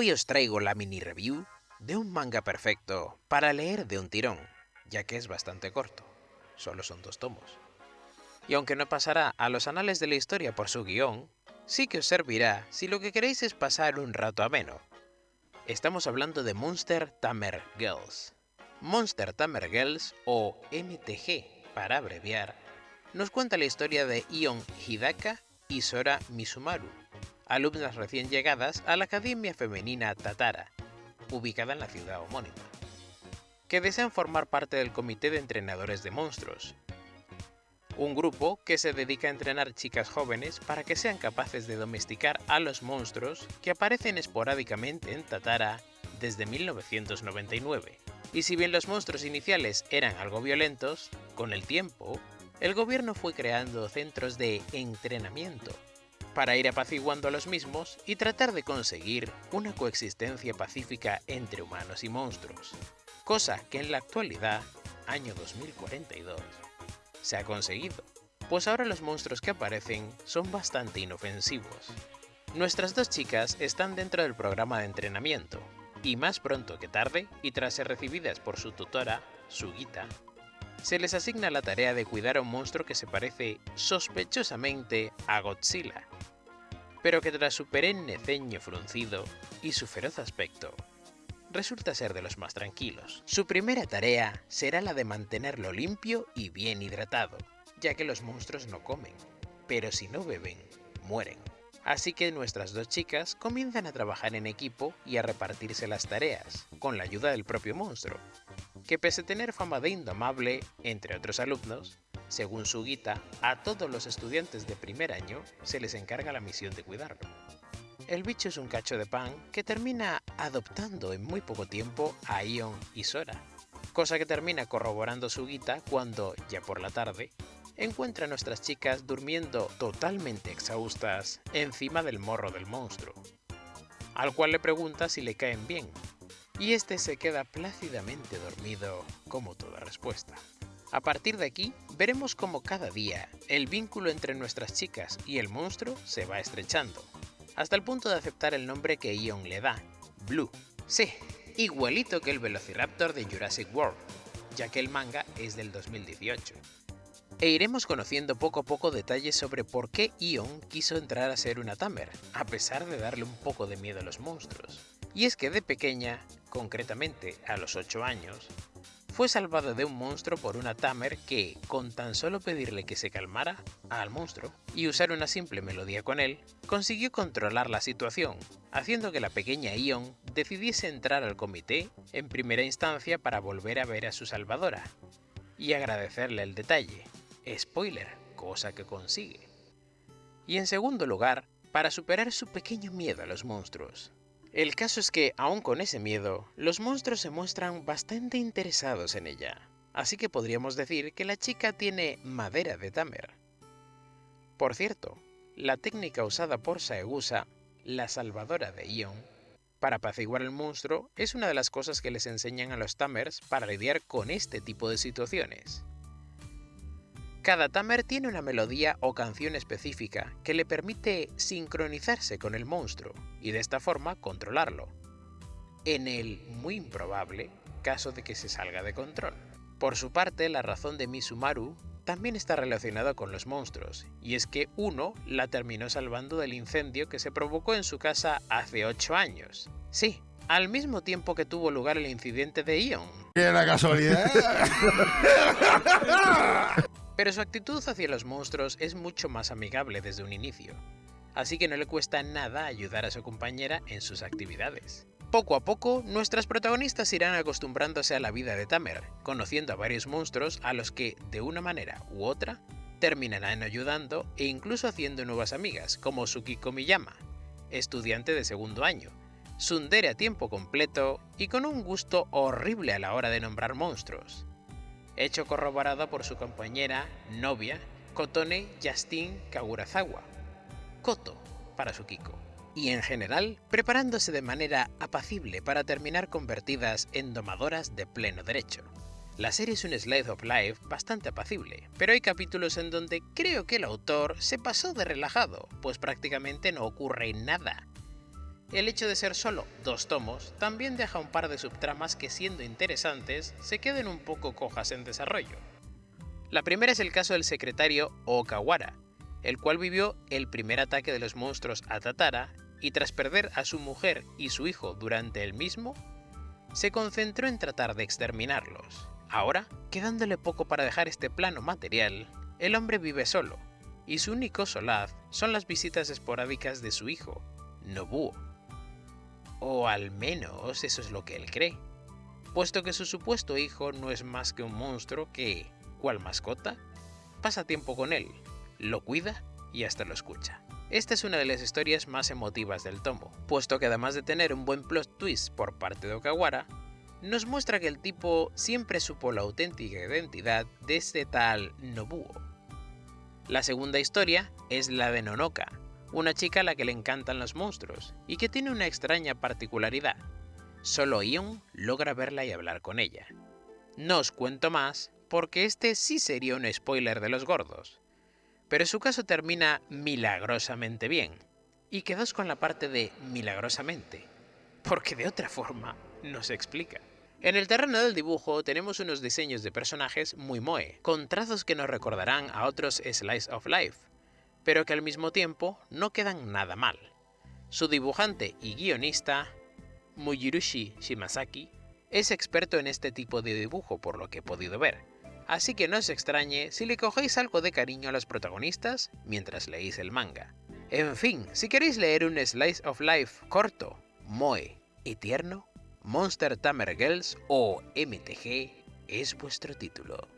Hoy os traigo la mini review de un manga perfecto para leer de un tirón, ya que es bastante corto, solo son dos tomos. Y aunque no pasará a los anales de la historia por su guion, sí que os servirá si lo que queréis es pasar un rato ameno. Estamos hablando de Monster Tamer Girls. Monster Tamer Girls, o MTG para abreviar, nos cuenta la historia de Ion Hidaka y Sora Misumaru, alumnas recién llegadas a la Academia Femenina Tatara, ubicada en la ciudad homónima, que desean formar parte del Comité de Entrenadores de Monstruos, un grupo que se dedica a entrenar chicas jóvenes para que sean capaces de domesticar a los monstruos que aparecen esporádicamente en Tatara desde 1999. Y si bien los monstruos iniciales eran algo violentos, con el tiempo, el gobierno fue creando centros de entrenamiento para ir apaciguando a los mismos y tratar de conseguir una coexistencia pacífica entre humanos y monstruos, cosa que en la actualidad, año 2042, se ha conseguido, pues ahora los monstruos que aparecen son bastante inofensivos. Nuestras dos chicas están dentro del programa de entrenamiento, y más pronto que tarde, y tras ser recibidas por su tutora, Sugita, se les asigna la tarea de cuidar a un monstruo que se parece sospechosamente a Godzilla, pero que tras su perenne ceño fruncido y su feroz aspecto, resulta ser de los más tranquilos. Su primera tarea será la de mantenerlo limpio y bien hidratado, ya que los monstruos no comen, pero si no beben, mueren. Así que nuestras dos chicas comienzan a trabajar en equipo y a repartirse las tareas, con la ayuda del propio monstruo, que pese a tener fama de indomable entre otros alumnos, según su guita, a todos los estudiantes de primer año se les encarga la misión de cuidarlo. El bicho es un cacho de pan que termina adoptando en muy poco tiempo a Ion y Sora, cosa que termina corroborando su guita cuando, ya por la tarde, encuentra a nuestras chicas durmiendo totalmente exhaustas encima del morro del monstruo, al cual le pregunta si le caen bien, y este se queda plácidamente dormido como toda respuesta. A partir de aquí, veremos cómo cada día el vínculo entre nuestras chicas y el monstruo se va estrechando, hasta el punto de aceptar el nombre que Ion le da, Blue. Sí, igualito que el Velociraptor de Jurassic World, ya que el manga es del 2018. E iremos conociendo poco a poco detalles sobre por qué Ion quiso entrar a ser una Tamer, a pesar de darle un poco de miedo a los monstruos. Y es que de pequeña, concretamente a los 8 años, fue salvado de un monstruo por una Tamer que, con tan solo pedirle que se calmara al monstruo y usar una simple melodía con él, consiguió controlar la situación, haciendo que la pequeña Ion decidiese entrar al comité en primera instancia para volver a ver a su salvadora y agradecerle el detalle. Spoiler, cosa que consigue. Y en segundo lugar, para superar su pequeño miedo a los monstruos, el caso es que, aún con ese miedo, los monstruos se muestran bastante interesados en ella, así que podríamos decir que la chica tiene madera de Tamer. Por cierto, la técnica usada por Saegusa, la salvadora de Ion, para apaciguar al monstruo es una de las cosas que les enseñan a los Tamers para lidiar con este tipo de situaciones. Cada Tamer tiene una melodía o canción específica que le permite sincronizarse con el monstruo y de esta forma controlarlo, en el muy improbable caso de que se salga de control. Por su parte, la razón de Misumaru también está relacionada con los monstruos, y es que uno la terminó salvando del incendio que se provocó en su casa hace 8 años. Sí, al mismo tiempo que tuvo lugar el incidente de Ion. ¡Qué la casualidad! Pero su actitud hacia los monstruos es mucho más amigable desde un inicio, así que no le cuesta nada ayudar a su compañera en sus actividades. Poco a poco, nuestras protagonistas irán acostumbrándose a la vida de Tamer, conociendo a varios monstruos a los que, de una manera u otra, terminarán ayudando e incluso haciendo nuevas amigas, como Tsukiko Miyama, estudiante de segundo año, Sundere a tiempo completo y con un gusto horrible a la hora de nombrar monstruos hecho corroborado por su compañera, novia, Kotone Justin Kagurazawa, Koto para su Kiko, y en general preparándose de manera apacible para terminar convertidas en domadoras de pleno derecho. La serie es un slide of life bastante apacible, pero hay capítulos en donde creo que el autor se pasó de relajado, pues prácticamente no ocurre nada. El hecho de ser solo dos tomos también deja un par de subtramas que siendo interesantes se queden un poco cojas en desarrollo. La primera es el caso del secretario Okawara, el cual vivió el primer ataque de los monstruos a Tatara y tras perder a su mujer y su hijo durante el mismo, se concentró en tratar de exterminarlos. Ahora, quedándole poco para dejar este plano material, el hombre vive solo, y su único solaz son las visitas esporádicas de su hijo, Nobuo. O al menos eso es lo que él cree, puesto que su supuesto hijo no es más que un monstruo que, cual mascota, pasa tiempo con él, lo cuida y hasta lo escucha. Esta es una de las historias más emotivas del tomo, puesto que además de tener un buen plot twist por parte de Okawara, nos muestra que el tipo siempre supo la auténtica identidad de este tal Nobuo. La segunda historia es la de Nonoka, una chica a la que le encantan los monstruos y que tiene una extraña particularidad. Solo Ion logra verla y hablar con ella. No os cuento más porque este sí sería un spoiler de los gordos, pero su caso termina milagrosamente bien. Y quedaos con la parte de milagrosamente, porque de otra forma no se explica. En el terreno del dibujo tenemos unos diseños de personajes muy moe, con trazos que nos recordarán a otros Slice of Life, pero que al mismo tiempo no quedan nada mal. Su dibujante y guionista, Mujirushi Shimasaki, es experto en este tipo de dibujo por lo que he podido ver, así que no os extrañe si le cogéis algo de cariño a los protagonistas mientras leéis el manga. En fin, si queréis leer un slice of life corto, moe y tierno, Monster Tamer Girls o MTG es vuestro título.